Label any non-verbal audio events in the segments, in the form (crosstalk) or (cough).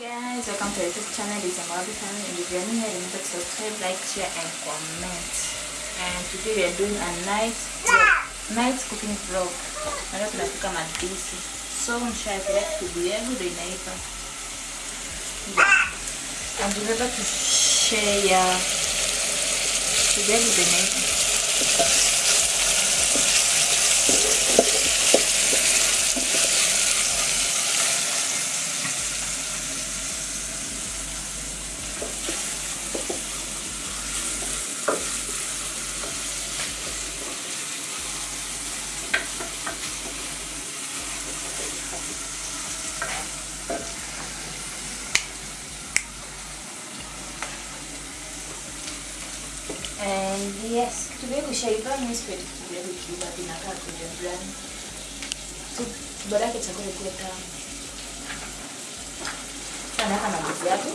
Guys, welcome to YouTube channel. It's a Malawi channel. And if you're new here, remember to subscribe, like, share, and comment. And today we are doing a night vlog, night cooking vlog. Na leo tunapika madisi. So mshaekele kibuyu yangu ndio inaiva. Yeah. And remember to share. Kibuyu yangu ndio inaiva. And yes, today kushaiva mimi sipendi kukulia vikiwa vinakaa kwenye brand. So bora yake chakula kile tamu. Sana kama ndizi yako.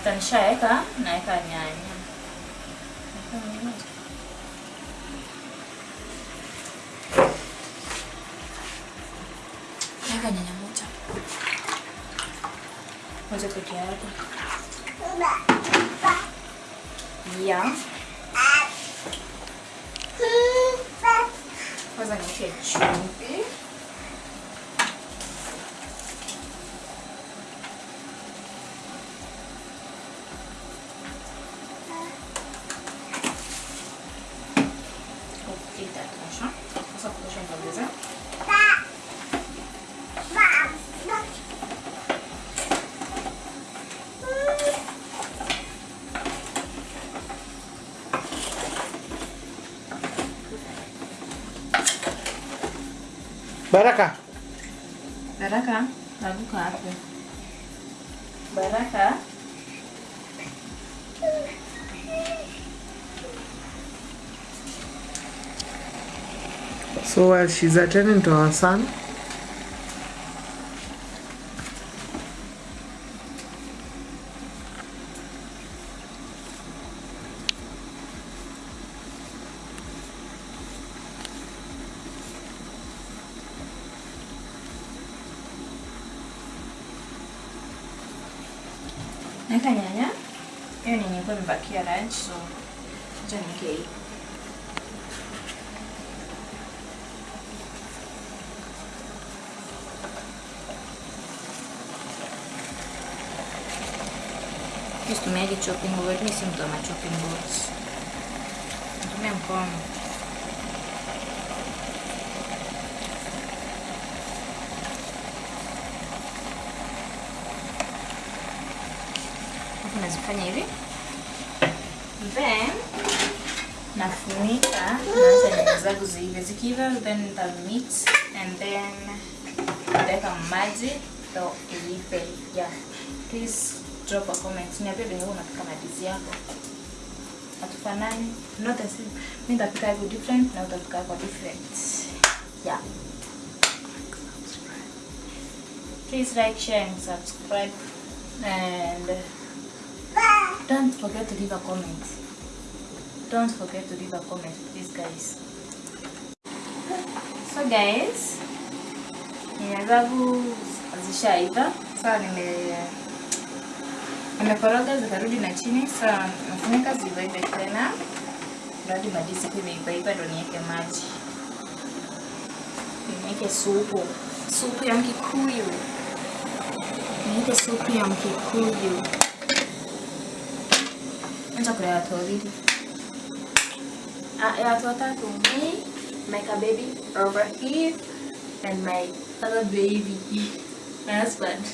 makan saya kan, naikannya ka nyanya. macam macam. nyanya moja. Moja ke dia tu. Iya. Kau sangat kecil. Baraka, Baraka, naruka hapo. Baraka. so while she's attending to her son, Naweka nyanya. Hiyo ni nilikuwa imebakia ranch so acha niweke hii. Situmiaje chopping board? Mimi si mtu wa ma chopping boards. Natumia mkono. Nazifanya hivi. Then nafunika. Naacha nyanya zangu ziive. Zikiiva then nita mix and then nitaweka maji ndo iive yeah. Please drop a comment. Niambie venye huwa unapika madizi yako. Hatufanani. Not the same mimi nitapika yako different na utapika yako different. Yeah. Please like share and subscribe. And don't forget to leave a comment. Don't forget to leave a comment, please, guys. (laughs) So, guys, nyanya zishaiva. Sasa nime nimekoroga zikarudi na chini. Sasa nafunika tena radi kwa imeivaiva, ndo niweke maji, niweke supu, supu ya Mkikuyu, niweke supu ya Mkikuyu. Acha kuna watu wawili. Ah, watu watatu. Me, my baby over here, and my other baby, my husband.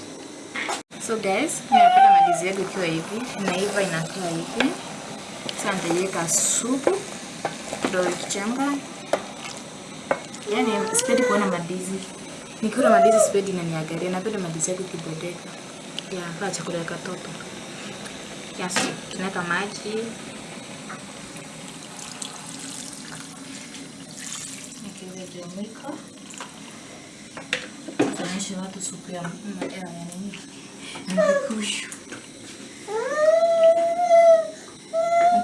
So guys, nimepata mandizi yangu ikiwa hivi, inaiva inakaa hivi. Sasa nitaiweka supu kidogo ikichemka. Yaani sipendi kuona mandizi. Nikiona mandizi sipendi inaniangalia, napenda mandizi yangu kibodeka. Ya, kaa chakula ya katoto. Kiasi tunaweka maji Nikiweza kuchemka. Tuonyeshe watu supu ya nini? Mbikushu.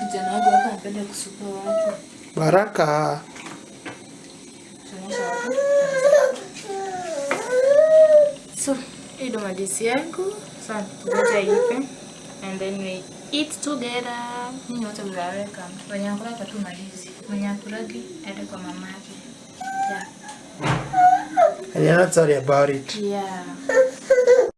Kijana wangu hapa anapenda kusukua watu. Baraka. Tuonyeshe watu. So, hii ndo madisi yangu. Sasa tuacha ipe and then we eat together. Nyinyi wote mnaweka. Wenye akulaka tu malizi, Mwenye akulagi aende kwa mamake. Yeah. And you're not sorry about it. Yeah.